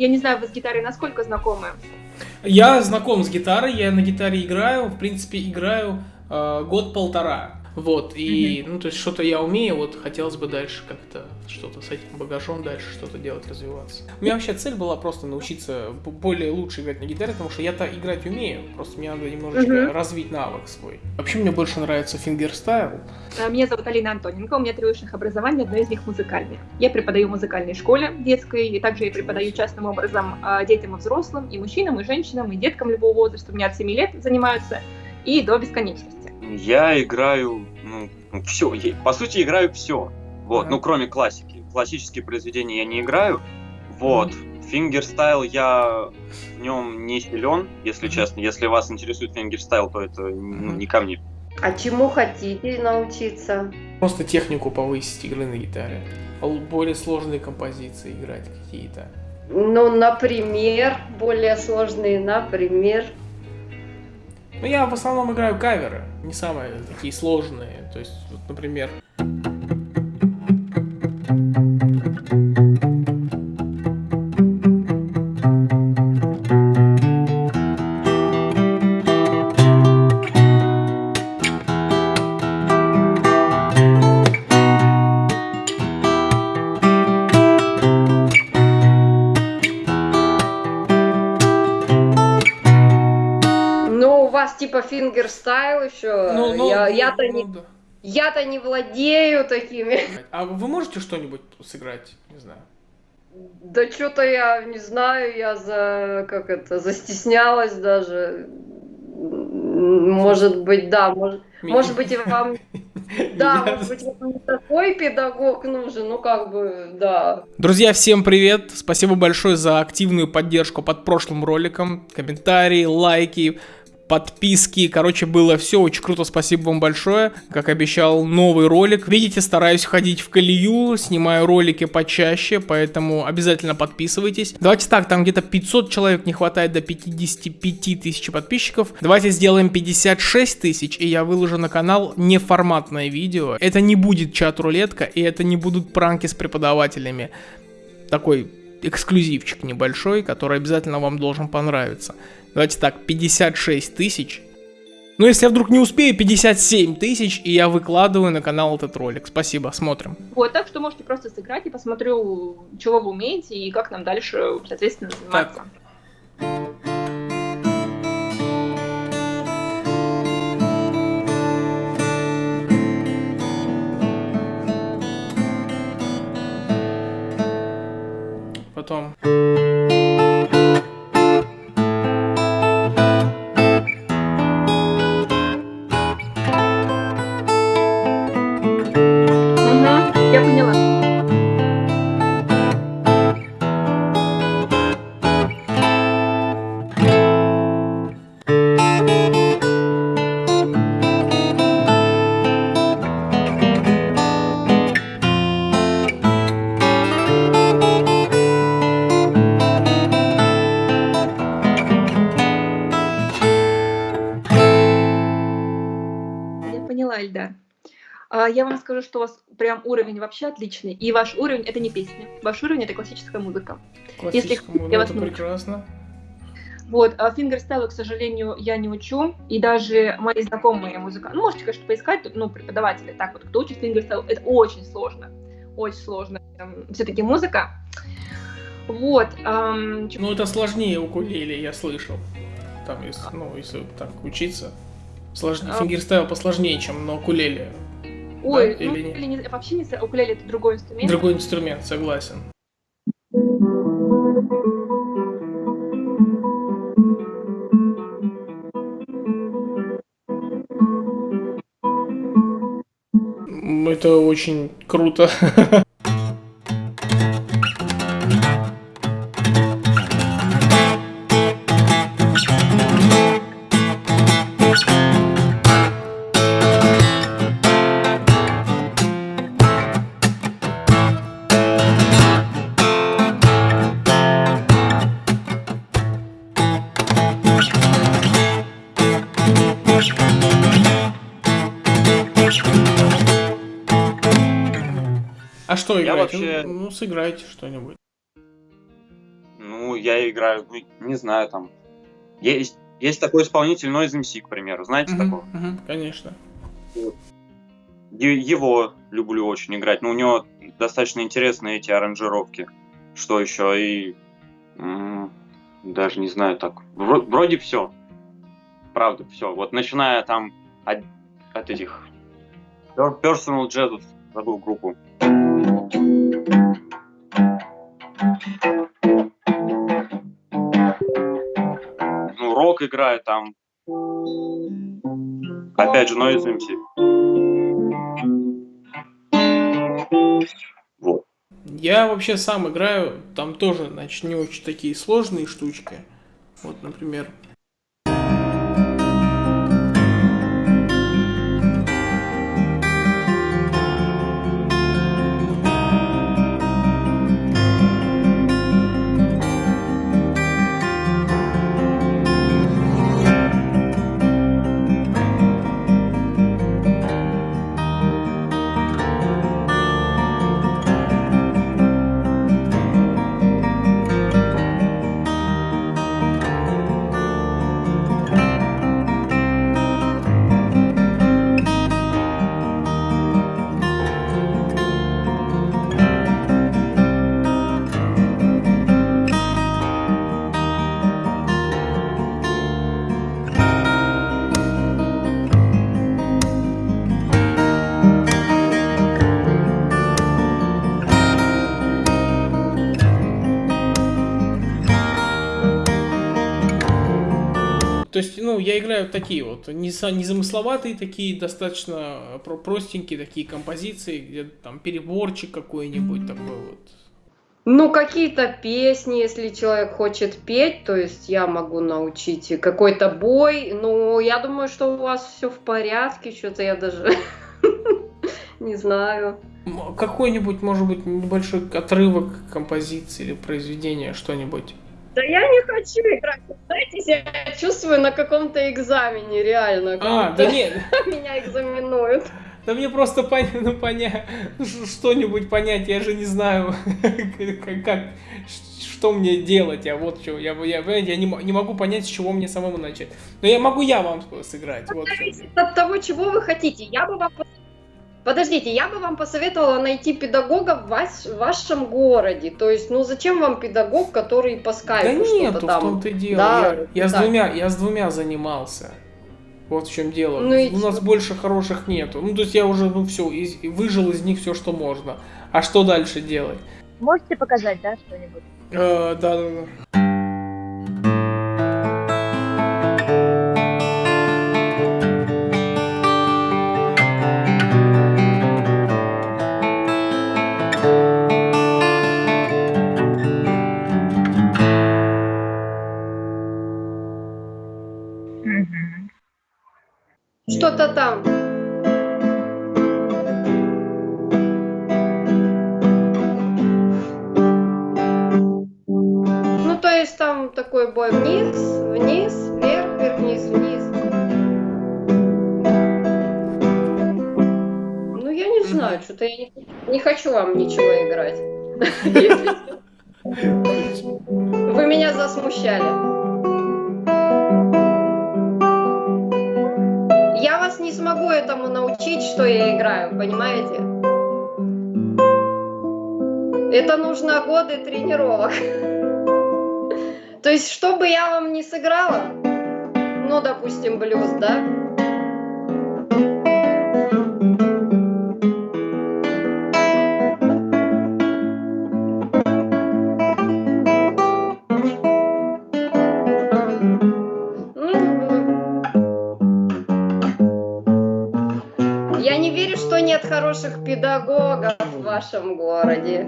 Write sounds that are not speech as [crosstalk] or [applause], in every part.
Я не знаю, вы с гитарой насколько знакомы? Я знаком с гитарой, я на гитаре играю, в принципе, играю э, год-полтора. Вот, и, ну, то есть, что-то я умею, вот, хотелось бы дальше как-то что-то с этим багажом дальше что-то делать, развиваться. У меня вообще цель была просто научиться более лучше играть на гитаре, потому что я-то играть умею, просто мне надо немножечко uh-huh. развить навык свой. Вообще, мне больше нравится фингерстайл. А, меня зовут Алина Антоненко, у меня три высших образования, одно из них музыкальное. Я преподаю в музыкальной школе детской, и также я преподаю частным образом а, детям и взрослым, и мужчинам, и женщинам, и деткам любого возраста. У меня от 7 лет занимаются, и до бесконечности. Я играю, ну, все, по сути, играю все. Вот, ну, кроме классики. Классические произведения я не играю. Вот. Фингерстайл я в нем не силен, если честно. Если вас интересует фингерстайл, то это ну, не ко мне. А чему хотите научиться? Просто технику повысить игры на гитаре. Более сложные композиции играть какие-то. Ну, например, более сложные, например. Ну, я в основном играю каверы, не самые такие сложные. То есть, вот, например... фингерстайл еще. Ну, ну, я, ну, я-то ну, не, да. я-то не владею такими. А вы можете что-нибудь сыграть? Не знаю. Да что-то я не знаю, я за как это застеснялась даже. Может быть, да, может, может быть, и вам, [laughs] да, может быть, вам такой педагог нужен, ну как бы, да. Друзья, всем привет! Спасибо большое за активную поддержку под прошлым роликом, комментарии, лайки подписки. Короче, было все очень круто, спасибо вам большое. Как обещал, новый ролик. Видите, стараюсь ходить в колею, снимаю ролики почаще, поэтому обязательно подписывайтесь. Давайте так, там где-то 500 человек не хватает до 55 тысяч подписчиков. Давайте сделаем 56 тысяч, и я выложу на канал неформатное видео. Это не будет чат-рулетка, и это не будут пранки с преподавателями. Такой эксклюзивчик небольшой, который обязательно вам должен понравиться. Давайте так, 56 тысяч. Ну, если я вдруг не успею, 57 тысяч, и я выкладываю на канал этот ролик. Спасибо, смотрим. Вот, так что можете просто сыграть и посмотрю, чего вы умеете и как нам дальше, соответственно, заниматься. Так. Потом... Эльдар. А, я вам скажу, что у вас прям уровень вообще отличный, и ваш уровень это не песня, ваш уровень это классическая музыка. Классическая Если музыка, это прекрасно. Вот, фингерстайлу, к сожалению, я не учу, и даже мои знакомые музыканты, ну, можете, конечно, поискать, ну, преподаватели, так вот, кто учит фингерстайл, это очень сложно, очень сложно, все-таки музыка. Вот. Эм, ну, это сложнее укулеле, я слышал, там, если, ну, если так учиться. Сложнее. А... Фингерстайл посложнее, чем на укулеле. Ой, да? ну, или не... вообще не укулеле это другой инструмент. Другой инструмент, согласен. Это очень круто. [laughs] Я вообще... Ну, ну, сыграйте что-нибудь. Ну, я играю, ну, не знаю, там, есть, есть такой исполнитель Noise MC, к примеру, знаете такого? конечно. Его люблю очень играть, но у него достаточно интересные эти аранжировки. Что еще? И даже не знаю так. Вро- вроде все. Правда, все. Вот начиная там от, от этих Per- Personal Jazzов, забыл группу. Ну, рок играет там. Опять же, Noise MC. Вот. Я вообще сам играю, там тоже, значит, не очень такие сложные штучки. Вот, например, я играю такие вот, не за- незамысловатые такие, достаточно про- простенькие такие композиции, где там переборчик какой-нибудь такой вот. Ну, какие-то песни, если человек хочет петь, то есть я могу научить какой-то бой. Ну, я думаю, что у вас все в порядке, что-то я даже [laughs] не знаю. Какой-нибудь, может быть, небольшой отрывок композиции или произведения, что-нибудь. Да я не хочу играть. Знаете, я чувствую на каком-то экзамене, реально. А, да нет, [laughs] Меня экзаменуют. да мне просто пон- [laughs] ну, поня- ш- что-нибудь понять, я же не знаю, [laughs] как, что мне делать, а вот что, я, я, я не, не могу понять, с чего мне самому начать. Но я могу я вам сыграть, вот в чём дело. Зависит от того, чего вы хотите. Я бы вам... Подождите, я бы вам посоветовала найти педагога в, вас- в вашем городе. То есть, ну зачем вам педагог, который по Да скайпу нету, что-то в там? том-то и дело. Да, я, я с да. двумя, я с двумя занимался. Вот в чем дело. Ну и У нас больше хороших нету. Ну, то есть я уже, ну, все, выжил из них все, что можно. А что дальше делать? Можете показать, да, что-нибудь? Э, да, да, да. Ничего играть. [laughs] Вы меня засмущали. Я вас не смогу этому научить, что я играю, понимаете? Это нужно годы тренировок. То есть, что бы я вам не сыграла, ну, допустим, блюз, да? Я не верю, что нет хороших педагогов в вашем городе.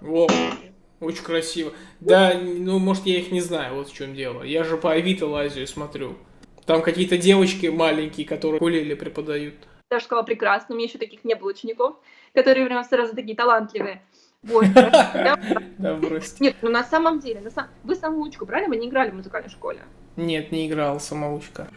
Во, очень красиво. Да, ну, может, я их не знаю, вот в чем дело. Я же по Авито лазю и смотрю. Там какие-то девочки маленькие, которые кулили преподают. Даже сказала прекрасно, у меня еще таких не было учеников, которые прям сразу такие талантливые. [laughs] Да, брось. Нет, ну на самом деле, вы самоучку брали, мы не играли в музыкальной школе. Нет, не играл самоучка.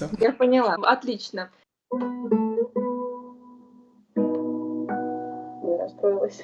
Я сбился. Я поняла. Отлично. Я расстроилась.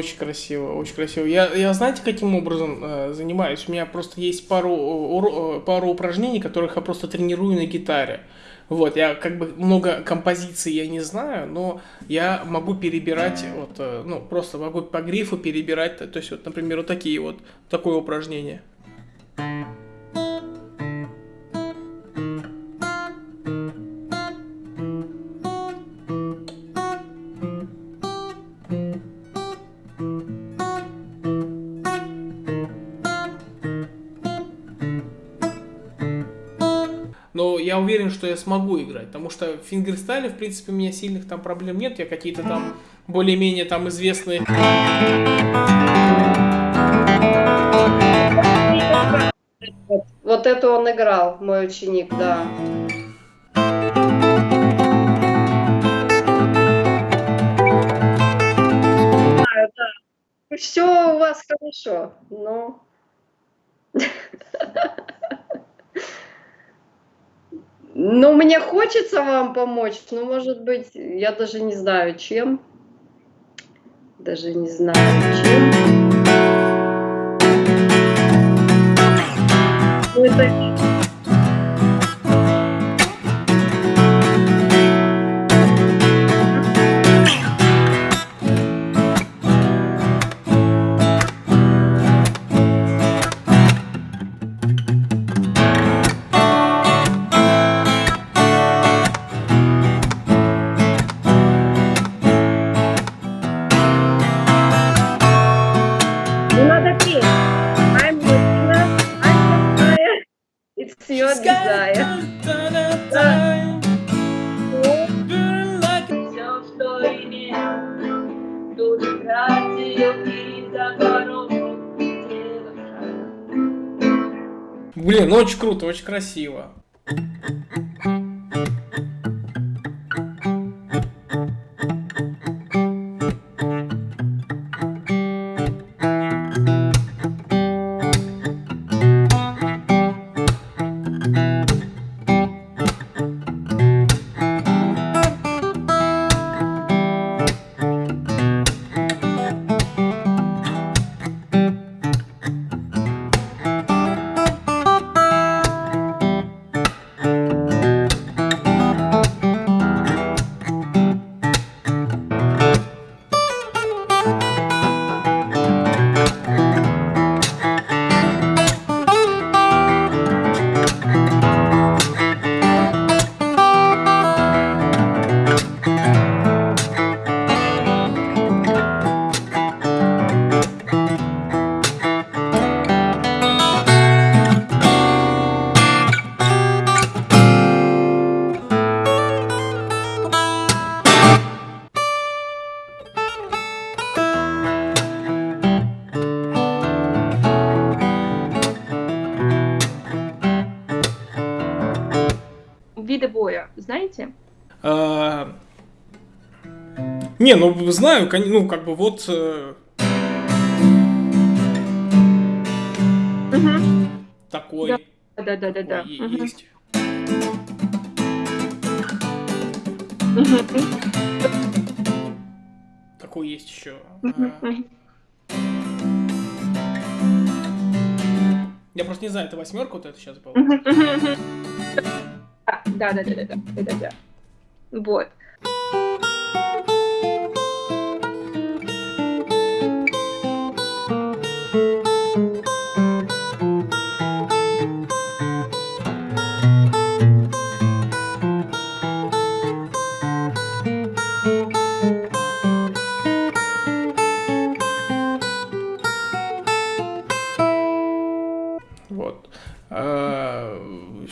Очень красиво, очень красиво. Я, я знаете, каким образом э, занимаюсь? У меня просто есть пару, уро- э, пару упражнений, которых я просто тренирую на гитаре. Вот, я как бы много композиций я не знаю, но я могу перебирать, вот, э, ну, просто могу по грифу перебирать, то есть, вот, например, вот такие вот, такое упражнение. Но что я смогу играть, потому что в фингерстайле, в принципе, у меня сильных там проблем нет. Я какие-то там более-менее там известные... Вот, вот это он играл, мой ученик, да. Все у вас хорошо, но... [laughs] Ну, мне хочется вам помочь, но, может быть, я даже не знаю, чем. Даже не знаю, чем. Ну, это... It's your desire. Все, что имел, тут тратил и за дорогу Блин, ну очень круто, очень красиво. Не, ну знаю, ну как бы вот Мгм. такой, Да, да, да, да, да. такой есть. Мгм. Какой есть еще? Мгм. А. Я просто не знаю, это восьмерка вот это сейчас была? Да, да, да, да, да, да, да. Вот.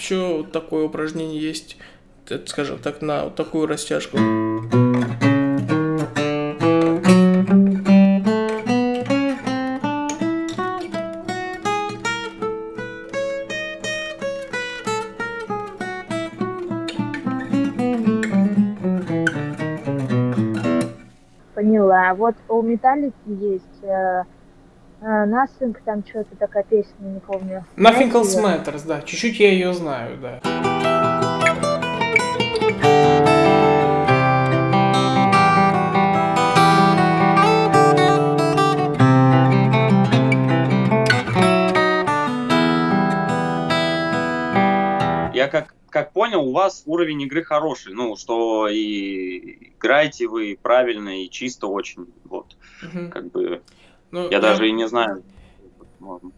еще такое упражнение есть, скажем так, на вот такую растяжку. Поняла. Вот у Металлики есть э, Nothing, там что-то такая песня, не помню. Nothing Else? Matters, да. Чуть-чуть я ее знаю, да. Я как, как понял, у вас уровень игры хороший. Ну, что и играете вы правильно и чисто очень. Вот, Мгм. как бы, Ну, я даже и не знаю. Ладно.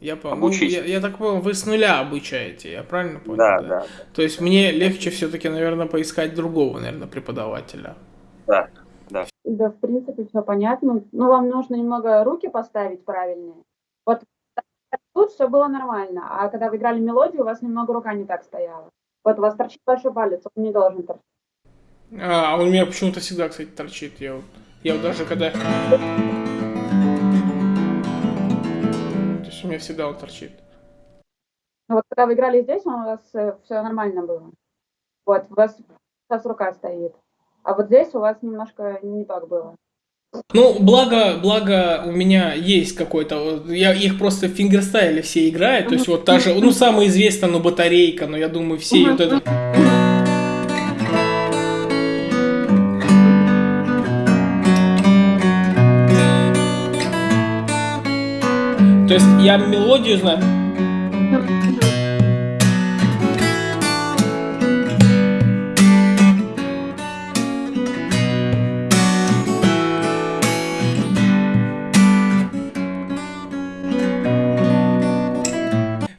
Я. Ну, я, я так понял, вы с нуля обучаете, я правильно понял? Да, да, То есть мне легче все-таки, наверное, поискать другого, наверное, преподавателя. да. Да, в принципе, все понятно. Ну, вам нужно немного руки поставить правильные. Вот тут все было нормально, а когда вы играли мелодию, у вас немного рука не так стояла. Вот у вас торчит большой палец, он не должен торчать. А, а он у меня почему-то всегда, кстати, торчит. Я вот, я вот даже когда... у меня всегда он торчит. Ну, вот когда вы играли здесь, у вас все нормально было. Вот, у вас сейчас рука стоит. А вот здесь у вас немножко не так было. Ну, благо, благо у меня есть какой-то, я их просто в фингерстайле все играют, то есть вот та же, ну, самая известная, ну, батарейка, но я думаю, все вот это... То есть я мелодию знаю.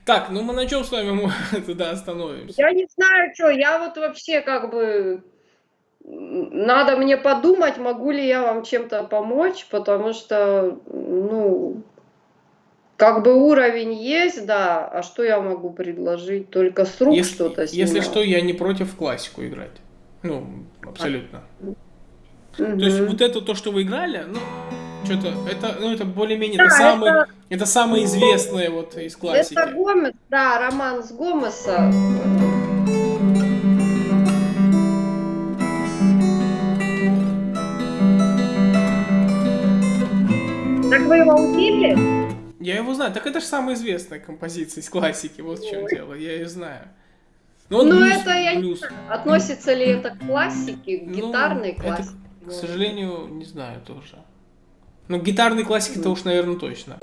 Так, ну мы на чем с вами [laughs] тогда остановимся? Я не знаю, что, я вот вообще как бы... Надо мне подумать, могу ли я вам чем-то помочь, потому что, ну, как бы уровень есть, да, а что я могу предложить? Только с рук Если, что-то если снимать. что, я не против классику играть. Ну, абсолютно. Мгм. То есть вот это то, что вы играли, ну, что-то, это, ну, это более-менее, Да, это, самое, это- это самое известное вот из классики. Это Гомес, да, роман с Гомеса. Так вы его учили? Я его знаю. Так это же самая известная композиция из классики, вот в чем дело, я ее знаю. Ну, вот Ну, блюз, это я не блюз. Относится ли это к классике, к Ну, гитарной это, классике? к сожалению, не знаю тоже. Ну, гитарной классики-то уж, наверное, точно.